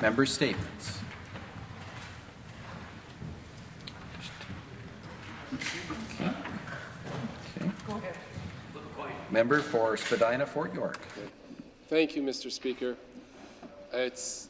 Member statements. Member for Spadina Fort York. Thank you, Mr. Speaker. It's,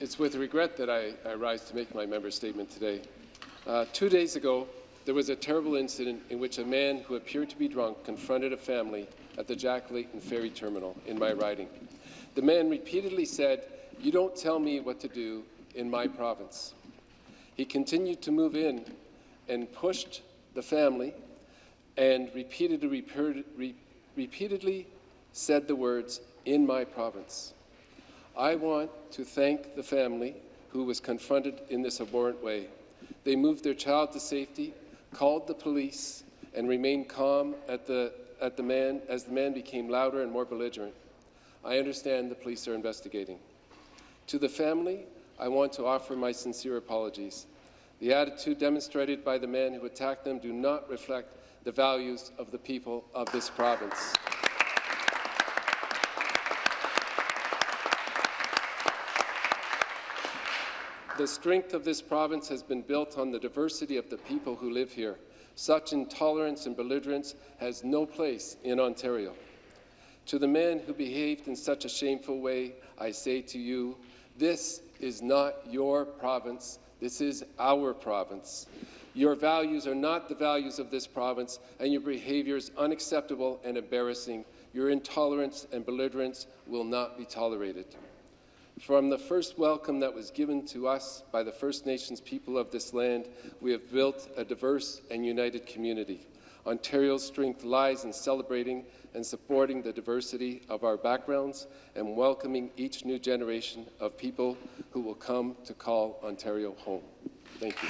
it's with regret that I, I rise to make my member statement today. Uh, two days ago, there was a terrible incident in which a man who appeared to be drunk confronted a family at the Jack Layton Ferry Terminal in my riding. The man repeatedly said, you don't tell me what to do in my province. He continued to move in and pushed the family and repeatedly, repeatedly said the words, in my province. I want to thank the family who was confronted in this abhorrent way. They moved their child to safety, called the police, and remained calm at the, at the man as the man became louder and more belligerent. I understand the police are investigating. To the family, I want to offer my sincere apologies. The attitude demonstrated by the man who attacked them do not reflect the values of the people of this province. The strength of this province has been built on the diversity of the people who live here. Such intolerance and belligerence has no place in Ontario. To the man who behaved in such a shameful way, I say to you, this is not your province, this is our province. Your values are not the values of this province, and your behaviour is unacceptable and embarrassing. Your intolerance and belligerence will not be tolerated. From the first welcome that was given to us by the First Nations people of this land, we have built a diverse and united community. Ontario's strength lies in celebrating and supporting the diversity of our backgrounds and welcoming each new generation of people who will come to call Ontario home. Thank you.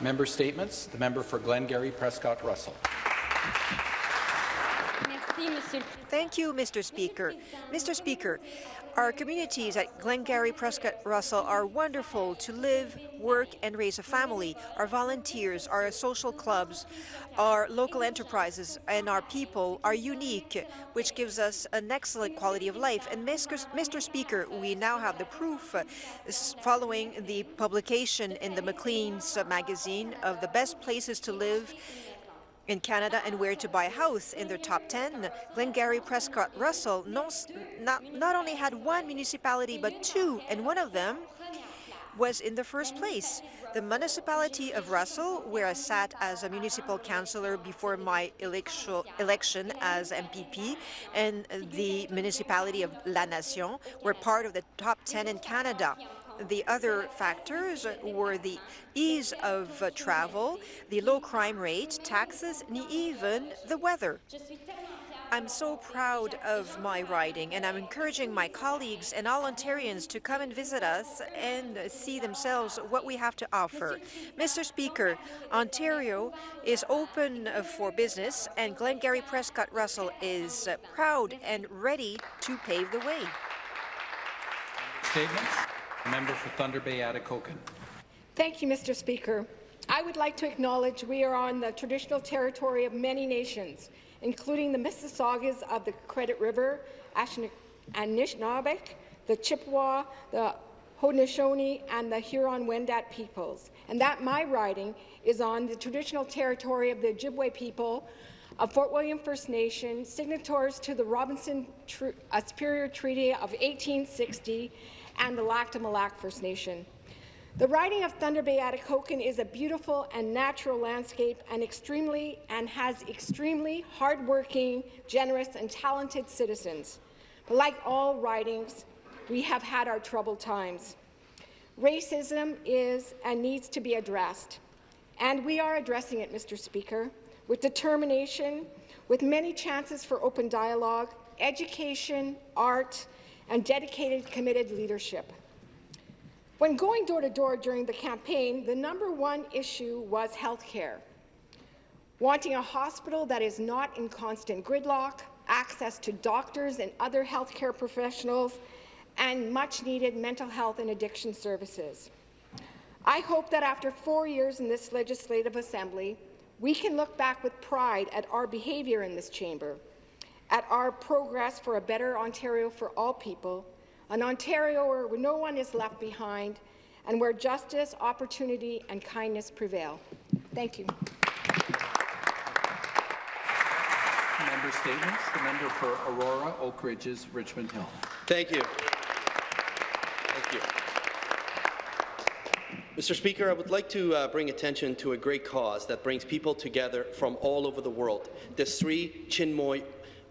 Member statements. The member for Glengarry Prescott Russell. Thank you, Mr. Speaker. Mr. Speaker, our communities at Glengarry Prescott Russell are wonderful to live, work and raise a family. Our volunteers, our social clubs, our local enterprises and our people are unique, which gives us an excellent quality of life. And Mr. Speaker, we now have the proof uh, following the publication in the Maclean's magazine of the best places to live in Canada and where to buy a house in their top 10, Glengarry Prescott Russell not, not only had one municipality but two, and one of them was in the first place. The municipality of Russell, where I sat as a municipal councillor before my election as MPP, and the municipality of La Nation were part of the top 10 in Canada. The other factors were the ease of travel, the low crime rate, taxes, and even the weather. I'm so proud of my riding, and I'm encouraging my colleagues and all Ontarians to come and visit us and see themselves what we have to offer. Mr. Speaker, Ontario is open for business, and Glengarry Prescott Russell is proud and ready to pave the way. Statements? Member for Thunder Bay Atikokan. Thank you, Mr. Speaker. I would like to acknowledge we are on the traditional territory of many nations, including the Mississaugas of the Credit River, Anishinaabeg, the Chippewa, the Haudenosaunee, and the Huron-Wendat peoples, and that my riding is on the traditional territory of the Ojibwe people of Fort William First Nation, signatories to the Robinson Tr uh, Superior Treaty of 1860 and the Lac Meow Lac First Nation. The riding of Thunder Bay Atikokan is a beautiful and natural landscape and extremely and has extremely hardworking, generous, and talented citizens. But like all ridings, we have had our troubled times. Racism is and needs to be addressed, and we are addressing it, Mr. Speaker, with determination, with many chances for open dialogue, education, art, and dedicated, committed leadership. When going door to door during the campaign, the number one issue was health care. Wanting a hospital that is not in constant gridlock, access to doctors and other healthcare professionals, and much-needed mental health and addiction services. I hope that after four years in this Legislative Assembly, we can look back with pride at our behaviour in this chamber, at our progress for a better Ontario for all people, an Ontario where no one is left behind, and where justice, opportunity and kindness prevail. Thank you. Member statements. The member for Aurora, Oak Ridges, Richmond Hill. Thank you. Thank you. Mr. Speaker, I would like to uh, bring attention to a great cause that brings people together from all over the world, the Sri Chinmoy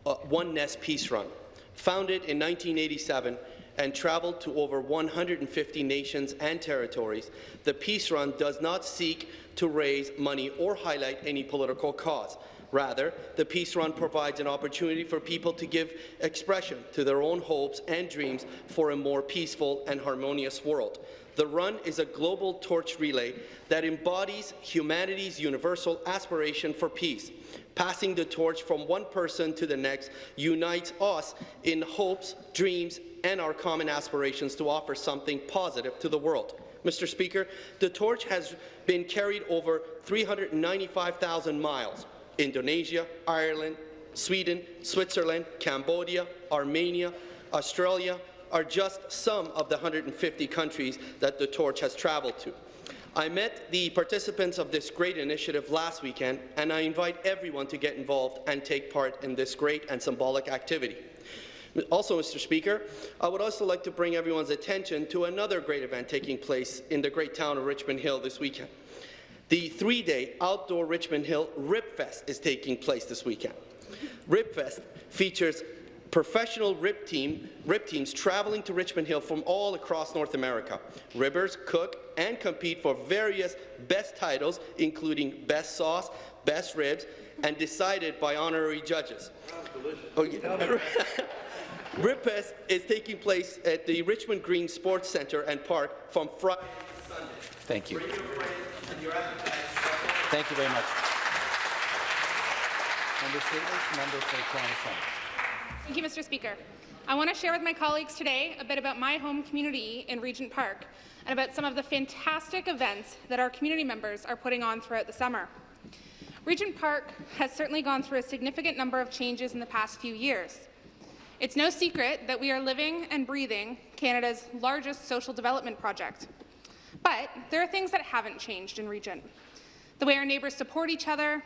uh, Oneness Peace Run. Founded in 1987 and traveled to over 150 nations and territories, the Peace Run does not seek to raise money or highlight any political cause. Rather, the Peace Run provides an opportunity for people to give expression to their own hopes and dreams for a more peaceful and harmonious world. The run is a global torch relay that embodies humanity's universal aspiration for peace. Passing the torch from one person to the next unites us in hopes, dreams, and our common aspirations to offer something positive to the world. Mr. Speaker, the torch has been carried over 395,000 miles. Indonesia, Ireland, Sweden, Switzerland, Cambodia, Armenia, Australia, are just some of the 150 countries that the torch has traveled to. I met the participants of this great initiative last weekend, and I invite everyone to get involved and take part in this great and symbolic activity. Also, Mr. Speaker, I would also like to bring everyone's attention to another great event taking place in the great town of Richmond Hill this weekend. The three-day outdoor Richmond Hill Ribfest is taking place this weekend. Ribfest features professional rip, team, rip teams traveling to Richmond Hill from all across North America. Ribbers cook and compete for various best titles, including Best Sauce, Best Ribs, and decided by honorary judges. Okay. Oh, Ribfest is taking place at the Richmond Green Sports Centre and Park from Friday to Sunday. Thank you. Bring your friends and your appetites. Thank you very much. Member statements. Member for Toronto Centre. Thank you, Mr. Speaker. I want to share with my colleagues today a bit about my home community in Regent Park and about some of the fantastic events that our community members are putting on throughout the summer. Regent Park has certainly gone through a significant number of changes in the past few years. It's no secret that we are living and breathing Canada's largest social development project. But there are things that haven't changed in Regent. The way our neighbours support each other,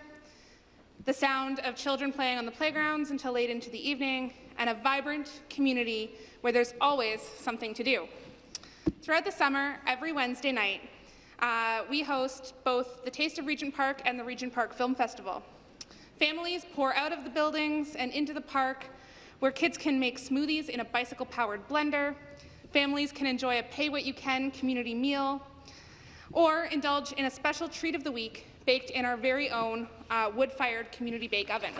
the sound of children playing on the playgrounds until late into the evening, and a vibrant community where there's always something to do. Throughout the summer, every Wednesday night, uh, we host both the Taste of Regent Park and the Regent Park Film Festival. Families pour out of the buildings and into the park where kids can make smoothies in a bicycle-powered blender, families can enjoy a pay-what-you-can community meal, or indulge in a special treat of the week baked in our very own uh, wood-fired community bake oven.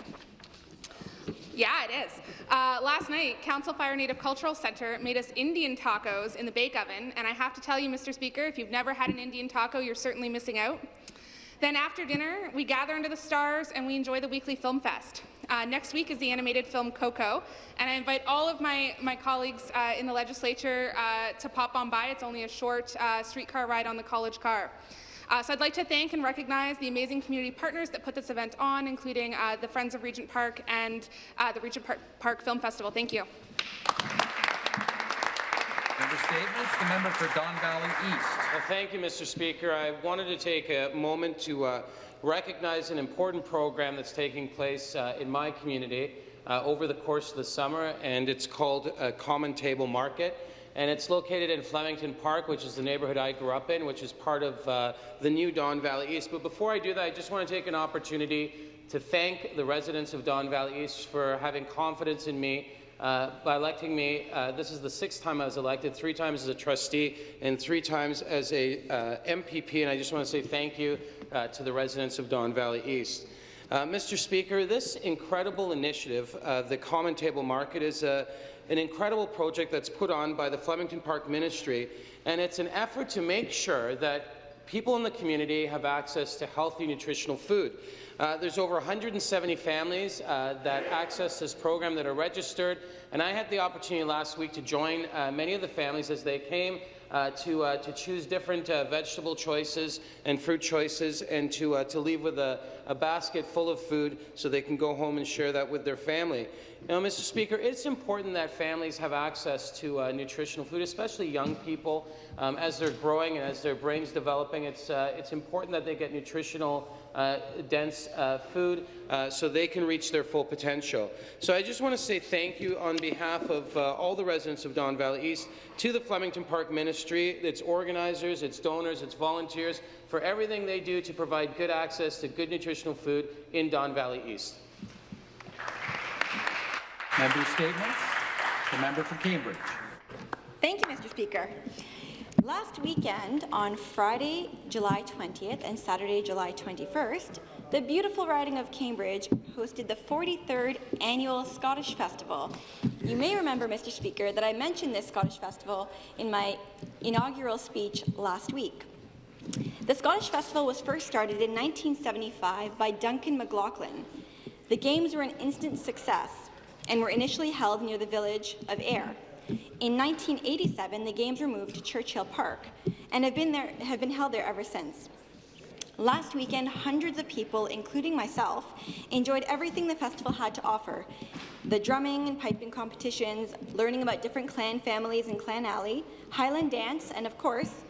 Yeah, it is. Uh, last night, Council Fire Native Cultural Centre made us Indian tacos in the bake oven, and I have to tell you, Mr. Speaker, if you've never had an Indian taco, you're certainly missing out. Then after dinner, we gather under the stars and we enjoy the weekly film fest. Uh, next week is the animated film Coco, and I invite all of my, my colleagues uh, in the legislature uh, to pop on by. It's only a short uh, streetcar ride on the college car. Uh, so I'd like to thank and recognize the amazing community partners that put this event on, including uh, the Friends of Regent Park and the Regent Park, Park Film Festival. Thank you. Member statements. The member for Don Valley East. Well, thank you, Mr. Speaker. I wanted to take a moment to uh, recognize an important program that's taking place uh, in my community uh, over the course of the summer, and it's called uh, Common Table Market. And it's located in Flemington Park, which is the neighborhood I grew up in, which is part of uh, the new Don Valley East. But before I do that, I just want to take an opportunity to thank the residents of Don Valley East for having confidence in me uh, by electing me. Uh, this is the sixth time I was elected, three times as a trustee and three times as a uh, MPP, and I just want to say thank you uh, to the residents of Don Valley East. Uh, Mr. Speaker, this incredible initiative, the Common Table Market, is a, an incredible project that's put on by the Flemington Park Ministry, and it's an effort to make sure that people in the community have access to healthy, nutritional food. Uh, there's over 170 families uh, that access this program that are registered, and I had the opportunity last week to join uh, many of the families as they came uh, to, uh, to choose different uh, vegetable choices and fruit choices and to, to leave with a, a basket full of food so they can go home and share that with their family. Now, Mr. Speaker, it's important that families have access to uh, nutritional food, especially young people. Um, as they're growing and as their brains developing, it's, uh, it's important that they get nutritional uh, dense uh, food uh, so they can reach their full potential. So I just want to say thank you on behalf of uh, all the residents of Don Valley East to the Flemington Park Ministry, its organizers, its donors, its volunteers, for everything they do to provide good access to good nutritional food in Don Valley East. Member statements. The member for Cambridge. Thank you, Mr. Speaker. Last weekend, on Friday, July 20th and Saturday, July 21st, the beautiful riding of Cambridge hosted the 43rd Annual Scottish Festival. You may remember, Mr. Speaker, that I mentioned this Scottish Festival in my inaugural speech last week. The Scottish Festival was first started in 1975 by Duncan McLaughlin. The Games were an instant success and were initially held near the village of Ayr. In 1987, the Games were moved to Churchill Park and have been, there, have been held there ever since. Last weekend, hundreds of people, including myself, enjoyed everything the festival had to offer. The drumming and piping competitions, learning about different clan families in Clan Alley, Highland dance, and of course,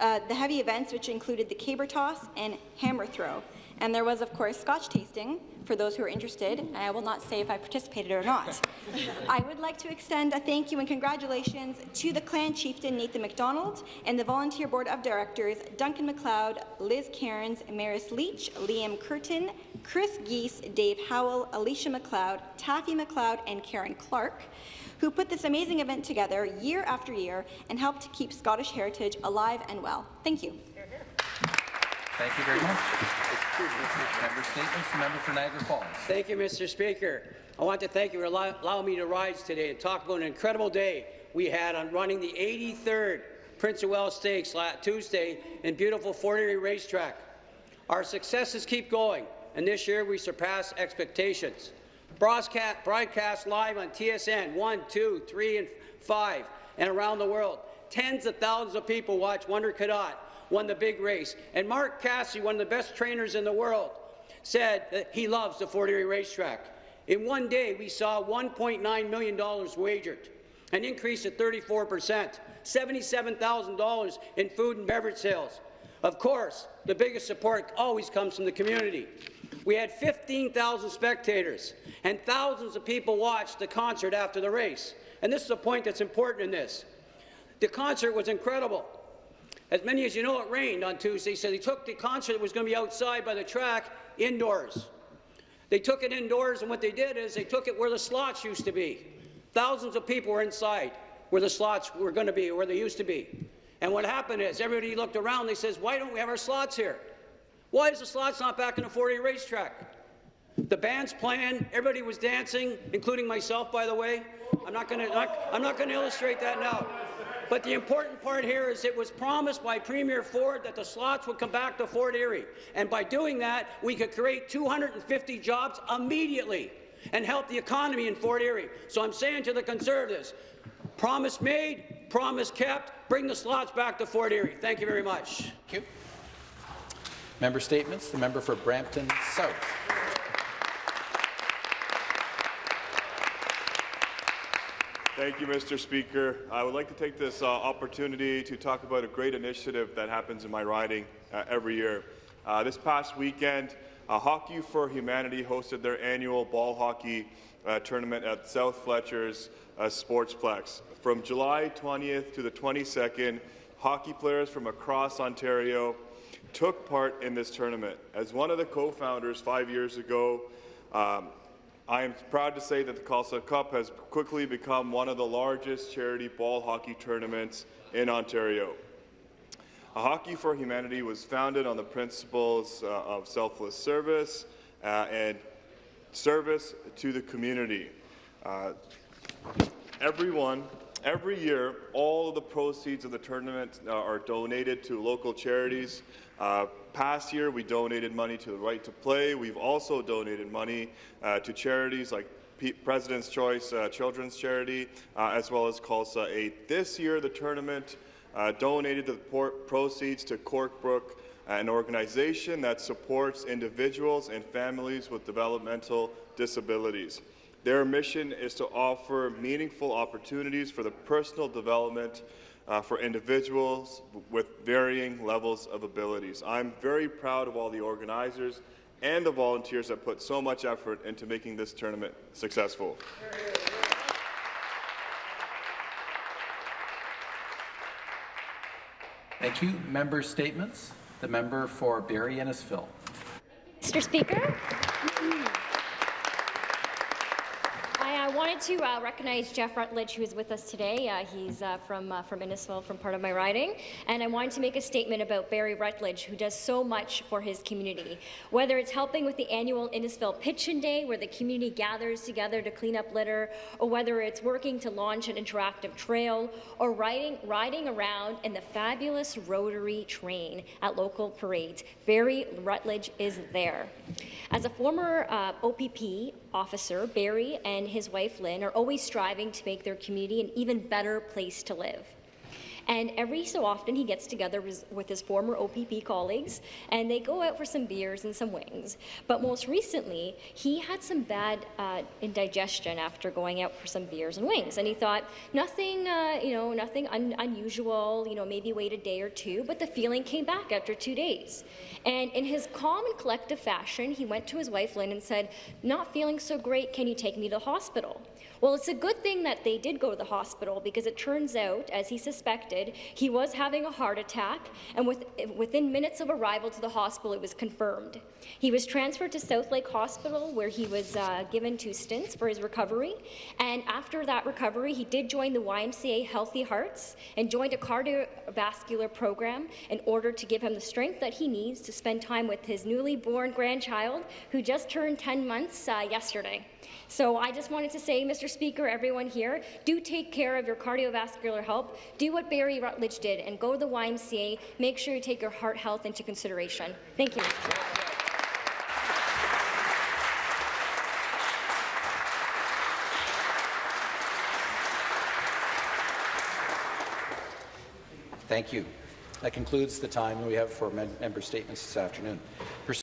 uh, the heavy events which included the caber toss and hammer throw. And there was, of course, scotch tasting, for those who are interested, and I will not say if I participated or not. I would like to extend a thank you and congratulations to the clan chieftain Nathan MacDonald and the volunteer board of directors Duncan MacLeod, Liz Cairns, Maris Leach, Liam Curtin, Chris Geese, Dave Howell, Alicia MacLeod, Taffy MacLeod, and Karen Clark, who put this amazing event together year after year and helped to keep Scottish heritage alive and well. Thank you. Thank you very much. Member statements. Member for Niagara Falls. Thank you, Mr. Speaker. I want to thank you for allowing me to rise today and talk about an incredible day we had on running the 83rd Prince of Wales Stakes last Tuesday in beautiful Fort Erie Racetrack. Our successes keep going, and this year we surpassed expectations. Broadcast, broadcast live on TSN 1, 2, 3, and 5, and around the world. Tens of thousands of people watch Wonder Gadot won the big race. And Mark Cassidy, one of the best trainers in the world, said that he loves the Fort Erie racetrack. In one day, we saw $1.9 million wagered, an increase of 34 percent, $77,000 in food and beverage sales. Of course, the biggest support always comes from the community. We had 15,000 spectators, and thousands of people watched the concert after the race. And this is a point that's important in this. The concert was incredible. As many as you know, it rained on Tuesday, so they took the concert that was going to be outside by the track indoors. They took it indoors, and what they did is they took it where the slots used to be. Thousands of people were inside where the slots were going to be, where they used to be. And what happened is everybody looked around, they says, why don't we have our slots here? Why is the slots not back in the Fort Erie racetrack? The band's playing, everybody was dancing, including myself, by the way. I'm not going to I'm not going to illustrate that now. But the important part here is it was promised by Premier Ford that the slots would come back to Fort Erie. And by doing that, we could create 250 jobs immediately and help the economy in Fort Erie. So I'm saying to the Conservatives, promise made, promise kept, bring the slots back to Fort Erie. Thank you very much. Thank you. Member statements. The member for Brampton South. Thank you, Mr. Speaker. I would like to take this uh, opportunity to talk about a great initiative that happens in my riding uh, every year. Uh, this past weekend, uh, Hockey for Humanity hosted their annual ball hockey uh, tournament at South Fletcher's uh, Sportsplex. From July 20th to the 22nd, hockey players from across Ontario took part in this tournament. As one of the co-founders five years ago, um, I am proud to say that the Khalsa Cup has quickly become one of the largest charity ball hockey tournaments in Ontario. A Hockey for Humanity was founded on the principles uh, of selfless service uh, and service to the community. Uh, everyone every year, all of the proceeds of the tournament uh, are donated to local charities. Uh, past year, we donated money to the Right to Play. We've also donated money uh, to charities like P President's Choice uh, Children's Charity, uh, as well as Khalsa Aid. This year, the tournament uh, donated the proceeds to Corbrook, an organization that supports individuals and families with developmental disabilities. Their mission is to offer meaningful opportunities for the personal development uh, for individuals with varying levels of abilities. I'm very proud of all the organizers and the volunteers that put so much effort into making this tournament successful. Thank you. Member statements. The member for Barrie Innisfil. Mr. Speaker, I wanted to uh, recognize Jeff Rutledge, who is with us today. Uh, he's uh, from uh, from Innisfil, from part of my riding, and I wanted to make a statement about Barry Rutledge, who does so much for his community. Whether it's helping with the annual Innisfil Pitchin' Day, where the community gathers together to clean up litter, or whether it's working to launch an interactive trail, or riding riding around in the fabulous rotary train at local parades, Barry Rutledge is there. As a former uh, OPP officer, Barry, and his wife Lynn are always striving to make their community an even better place to live. And every so often, he gets together with his former OPP colleagues, and they go out for some beers and some wings. But most recently, he had some bad uh, indigestion after going out for some beers and wings, and he thought nothing, uh, you know, nothing un unusual. You know, maybe wait a day or two. But the feeling came back after two days. And in his calm and collective fashion, he went to his wife Lynn and said, "Not feeling so great. Can you take me to the hospital?" Well, it's a good thing that they did go to the hospital because it turns out, as he suspected, he was having a heart attack, and with, within minutes of arrival to the hospital, it was confirmed. He was transferred to South Lake Hospital, where he was uh, given two stents for his recovery, and after that recovery, he did join the YMCA Healthy Hearts and joined a cardiovascular program in order to give him the strength that he needs to spend time with his newly born grandchild, who just turned 10 months uh, yesterday. So I just wanted to say, Mr. Speaker, everyone here, do take care of your cardiovascular health. Do what Barry Rutledge did and go to the YMCA. Make sure you take your heart health into consideration. Thank you, Thank you. That concludes the time we have for member statements this afternoon.